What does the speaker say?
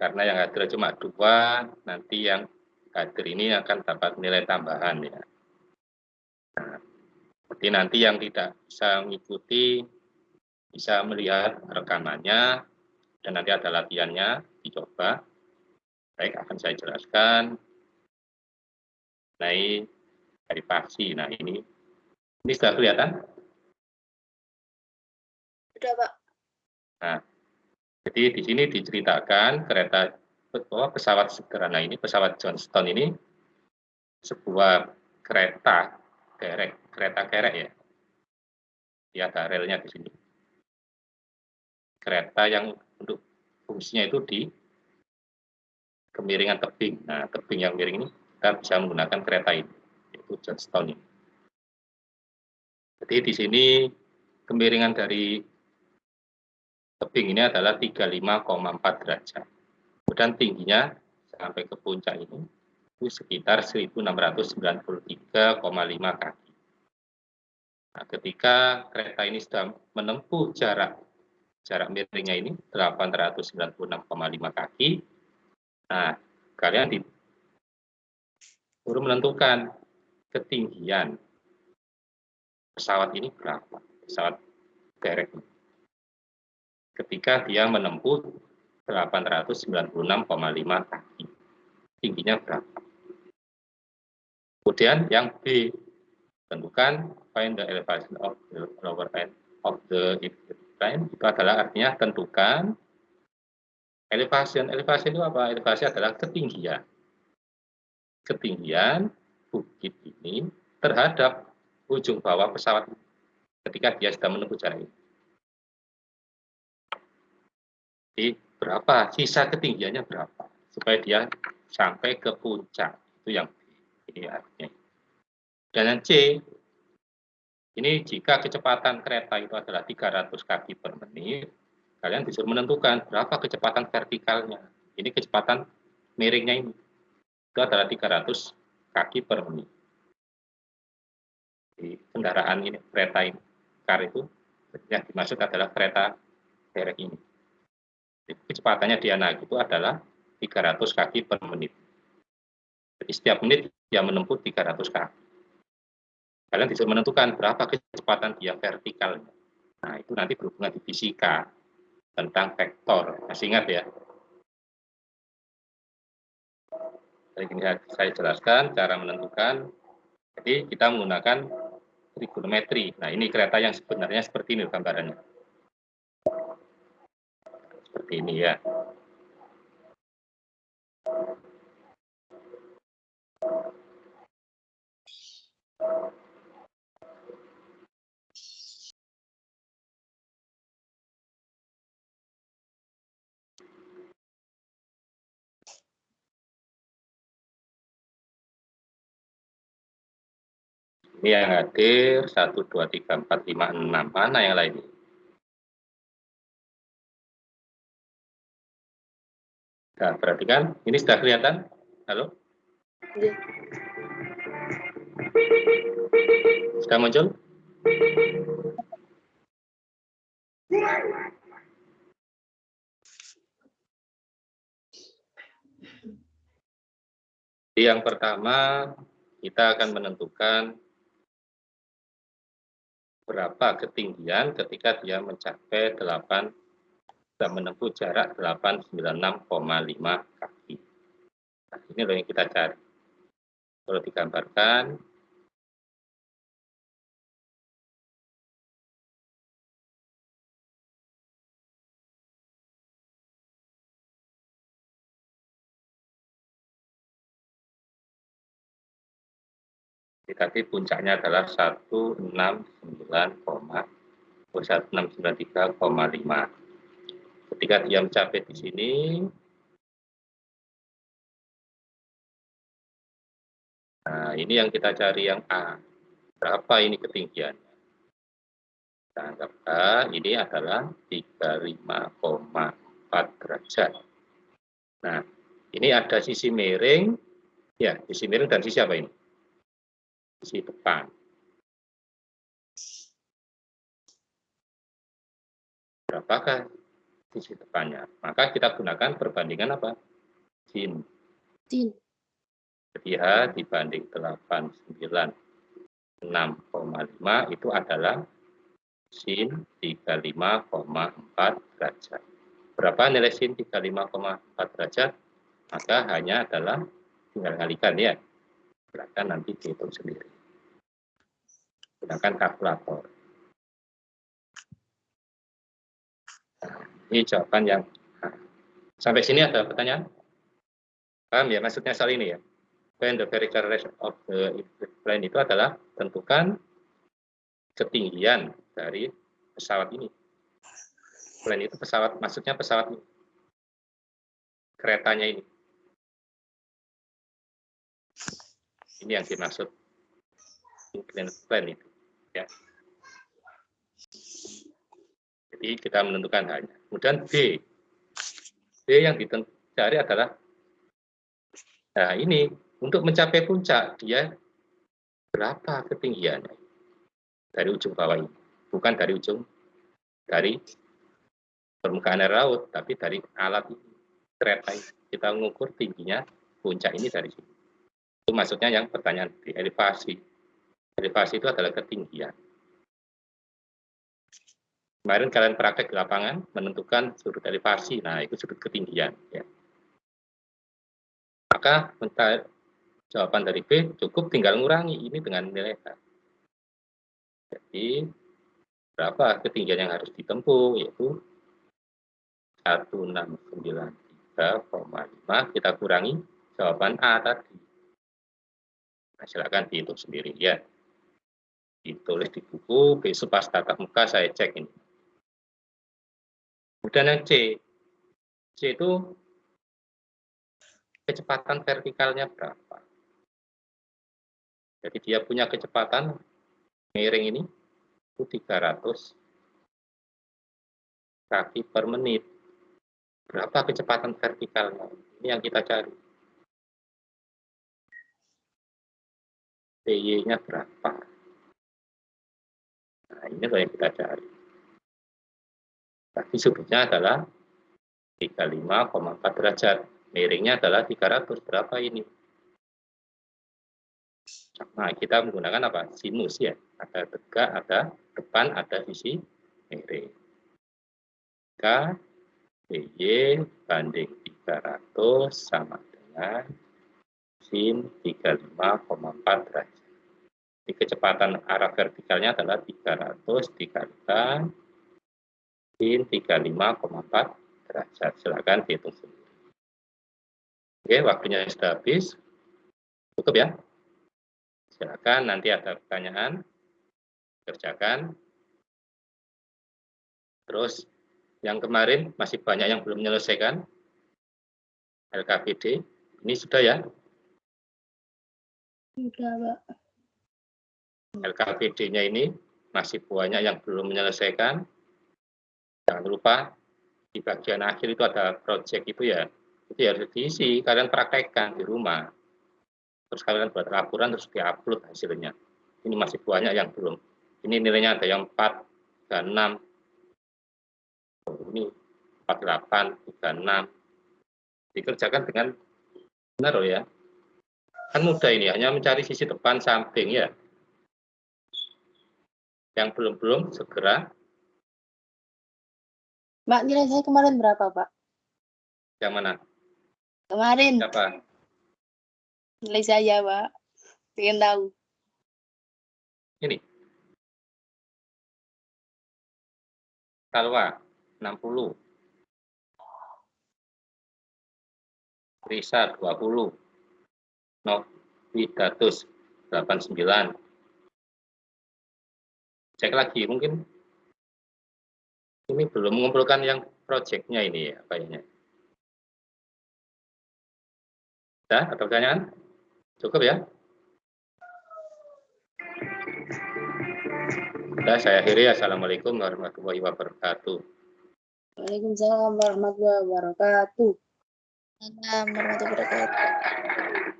karena yang hadir cuma dua, nanti yang hadir ini akan dapat nilai tambahan ya. Nah, jadi nanti yang tidak bisa mengikuti bisa melihat rekamannya dan nanti ada latihannya dicoba. Baik, akan saya jelaskan. Naik dari paksi. Nah, ini ini sudah kelihatan? Sudah, Pak. Nah, jadi di sini diceritakan kereta bahwa pesawat sederhana ini, pesawat Johnston ini sebuah kereta kerek, kereta kerek ya. Dia ada relnya di sini. Kereta yang untuk fungsinya itu di kemiringan tebing. Nah, tebing yang miring ini kita bisa menggunakan kereta ini, yaitu Johnston ini. Jadi di sini kemiringan dari tebing ini adalah 35,4 derajat. Kemudian tingginya sampai ke puncak ini itu sekitar 1693,5 kaki. Nah, ketika kereta ini sudah menempuh jarak jarak miringnya ini 896,5 kaki, nah kalian di, menentukan ketinggian pesawat ini berapa, pesawat derek ini ketika dia menempuh 896,5 kaki. Tingginya berapa? Kemudian yang B, tentukan find the elevation of the lower end of the plane. Itu adalah artinya tentukan elevation. Elevation itu apa? Elevasi adalah ketinggian. Ketinggian bukit ini terhadap ujung bawah pesawat ketika dia sudah menempuh jarak ini. Jadi berapa sisa ketinggiannya berapa supaya dia sampai ke puncak itu yang ini artinya. Dan yang C ini jika kecepatan kereta itu adalah 300 kaki per menit, kalian disuruh menentukan berapa kecepatan vertikalnya. Ini kecepatan miringnya ini. Itu adalah 300 kaki per menit. Di kendaraan ini, kereta ini, kar itu, yang dimaksud adalah kereta derek ini kecepatannya dia naik itu adalah 300 kaki per menit. Jadi setiap menit dia menempuh 300 kaki. Kalian bisa menentukan berapa kecepatan dia vertikalnya. Nah, itu nanti berhubungan di fisika tentang vektor. Masih ingat ya? Ini saya jelaskan cara menentukan. Jadi kita menggunakan trigonometri. Nah, ini kereta yang sebenarnya seperti ini gambarannya seperti ini ya. Ini yang hadir 1, 2, 3, 4, 5, 6. Mana yang lain? Nah, perhatikan, ini sudah kelihatan? Halo? Ya. Sudah muncul? Yang pertama, kita akan menentukan berapa ketinggian ketika dia mencapai 8 sudah menempuh jarak 896,5 kaki. Nah, ini loh yang kita cari. Kalau digambarkan, tadi puncaknya adalah 169,163,5 ketika dia mencapai di sini nah ini yang kita cari yang A. Berapa ini ketinggiannya? Kita anggap A ini adalah 35,4 derajat. Nah ini ada sisi miring. Ya sisi miring dan sisi apa ini? Sisi depan. Berapakah sisi depannya. Maka kita gunakan perbandingan apa? Sin. Sin. Jadi H dibanding 89 6,5 itu adalah sin 35,4 derajat. Berapa nilai sin 35,4 derajat? Maka hanya adalah tinggal kalikan ya. Silakan nanti dihitung sendiri. Gunakan kalkulator. Ini jawaban yang nah, sampai sini ada pertanyaan? Paham ya maksudnya soal ini ya? When the vertical rest of the plane itu adalah tentukan ketinggian dari pesawat ini. Plane itu pesawat, maksudnya pesawat ini. Keretanya ini. Ini yang dimaksud inclined plane itu. Ya. Jadi kita menentukan hanya. Kemudian B. B yang dicari adalah Nah, ini untuk mencapai puncak dia berapa ketinggiannya dari ujung bawah ini, bukan dari ujung dari permukaan air laut, tapi dari alat kereta ini. Kita mengukur tingginya puncak ini dari sini. Itu maksudnya yang pertanyaan di elevasi. Elevasi itu adalah ketinggian. Kemarin kalian praktek di lapangan menentukan sudut elevasi, nah itu sudut ketinggian. Ya. Maka jawaban dari B cukup tinggal mengurangi ini dengan nilai H. Jadi berapa ketinggian yang harus ditempuh yaitu 1693,5 kita kurangi jawaban A tadi. Nah, silakan dihitung sendiri ya. Ditulis di buku, besok pas tatap muka saya cek ini. Kemudian yang C. C itu kecepatan vertikalnya berapa. Jadi dia punya kecepatan miring ini itu 300 kaki per menit. Berapa kecepatan vertikalnya? Ini yang kita cari. PY-nya berapa? Nah, ini yang kita cari. Tapi sudutnya adalah 35,4 derajat. Miringnya adalah 300 berapa ini? Nah kita menggunakan apa? Sinus ya. Ada tegak ada depan ada sisi miring. K PY banding 300 sama dengan sin 35,4 derajat. Di kecepatan arah vertikalnya adalah 300 dikalikan 35,4 derajat silakan dihitung sendiri Oke, waktunya sudah habis. Cukup ya. Silakan nanti ada pertanyaan, kerjakan. Terus yang kemarin masih banyak yang belum menyelesaikan. LKPD, ini sudah ya? Sudah, Pak. LKPD-nya ini masih banyak yang belum menyelesaikan. Jangan lupa di bagian akhir itu ada project itu ya, itu harus diisi kalian praktekkan di rumah. Terus kalian buat laporan terus diupload hasilnya. Ini masih banyak yang belum. Ini nilainya ada yang 4 dan 6 oh, ini 48 36 dikerjakan dengan benar loh ya. Kan mudah ini hanya mencari sisi depan samping ya. Yang belum-belum segera Mbak nilai saya kemarin berapa Pak? Yang mana? Kemarin. Siapa? Nilai saya, Pak. Pengen tahu. Ini. Talwa, 60. Risa, 20. Novidatus, 89. Cek lagi, mungkin ini belum mengumpulkan yang proyeknya ini ya, kayaknya. Ya, ada pertanyaan? Cukup ya? Sudah, saya akhiri. Assalamualaikum warahmatullahi wabarakatuh. Waalaikumsalam warahmatullahi wabarakatuh. Assalamualaikum warahmatullahi wabarakatuh.